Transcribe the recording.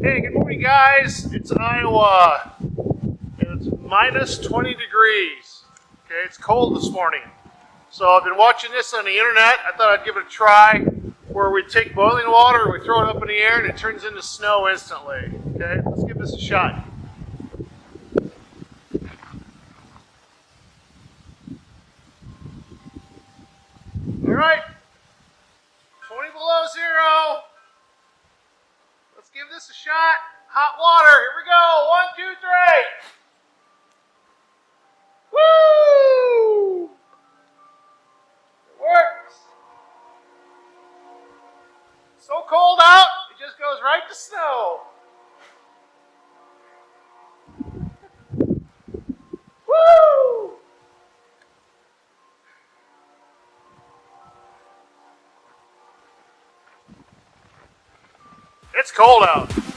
Hey, good morning, guys. It's Iowa. And it's minus 20 degrees. Okay, it's cold this morning. So I've been watching this on the internet. I thought I'd give it a try where we take boiling water, we throw it up in the air, and it turns into snow instantly. Okay, let's give this a shot. All right, 20 below zero. Give this a shot. Hot water, here we go. One, two, three. Woo! It works. So cold out, it just goes right to snow. It's cold out.